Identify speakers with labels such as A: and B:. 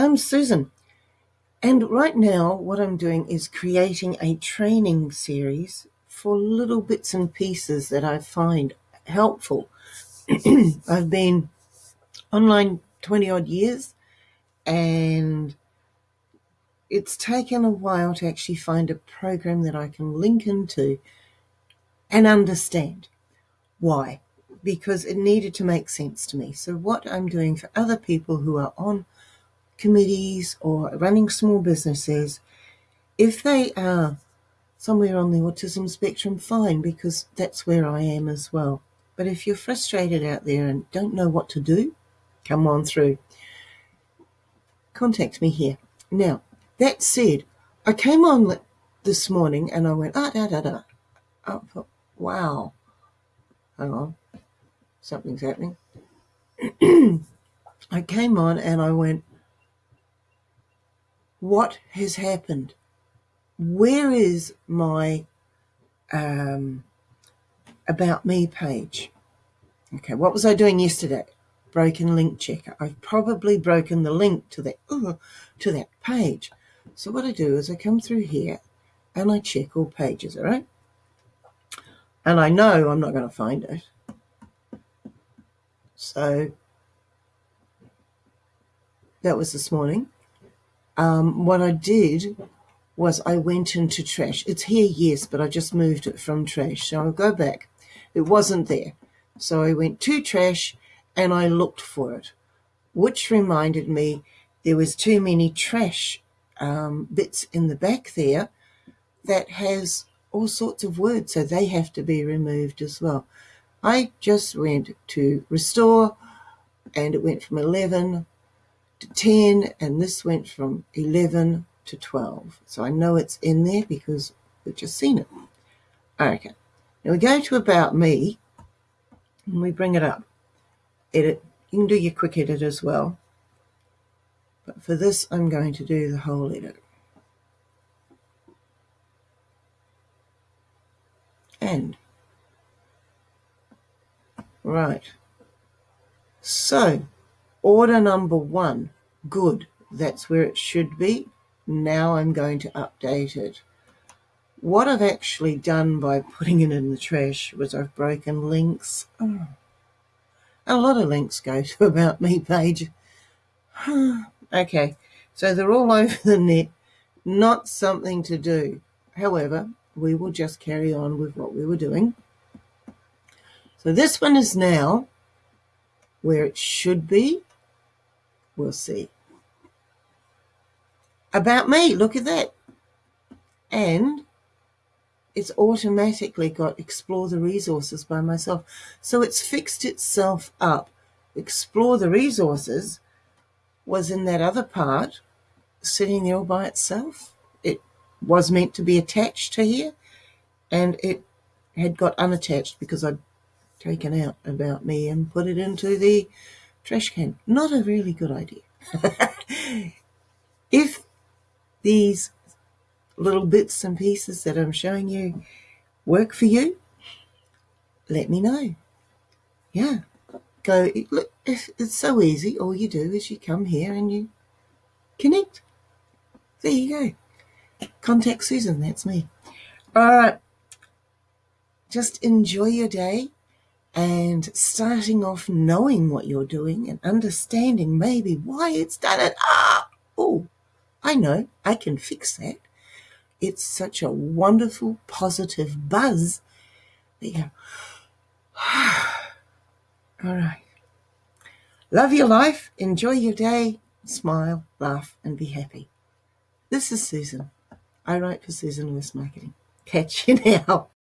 A: I'm Susan, and right now, what I'm doing is creating a training series for little bits and pieces that I find helpful. I've been online 20 odd years, and it's taken a while to actually find a program that I can link into and understand. Why? Because it needed to make sense to me. So, what I'm doing for other people who are on committees or running small businesses, if they are somewhere on the autism spectrum, fine, because that's where I am as well. But if you're frustrated out there and don't know what to do, come on through. Contact me here. Now, that said, I came on this morning and I went, ah, da, da, da. Oh, wow. Hang on. Something's happening. I came on and I went, what has happened? Where is my um, About Me page? Okay, what was I doing yesterday? Broken link checker. I've probably broken the link to that uh, to that page. So what I do is I come through here and I check all pages, all right? And I know I'm not going to find it. So that was this morning um, what I did was I went into trash. It's here, yes, but I just moved it from trash. So I'll go back. It wasn't there. So I went to trash and I looked for it, which reminded me there was too many trash um, bits in the back there that has all sorts of words, so they have to be removed as well. I just went to restore and it went from 11 to 10 and this went from 11 to 12. So I know it's in there because we've just seen it. Okay. Now we go to About Me and we bring it up. Edit. You can do your quick edit as well. But for this, I'm going to do the whole edit. And. Right. So, Order number one, good. That's where it should be. Now I'm going to update it. What I've actually done by putting it in the trash was I've broken links. A lot of links go to About Me page. okay, so they're all over the net. Not something to do. However, we will just carry on with what we were doing. So this one is now where it should be. We'll see. About me, look at that. And it's automatically got explore the resources by myself. So it's fixed itself up. Explore the resources was in that other part sitting there all by itself. It was meant to be attached to here and it had got unattached because I'd taken out about me and put it into the trash can. Not a really good idea. if these little bits and pieces that I'm showing you work for you, let me know. Yeah, go. Look, it's so easy. All you do is you come here and you connect. There you go. Contact Susan. That's me. All right. Just enjoy your day and starting off knowing what you're doing and understanding maybe why it's done it. Ah, oh, I know, I can fix that. It's such a wonderful, positive buzz you go, all right. Love your life, enjoy your day, smile, laugh, and be happy. This is Susan. I write for Susan Lewis Marketing. Catch you now.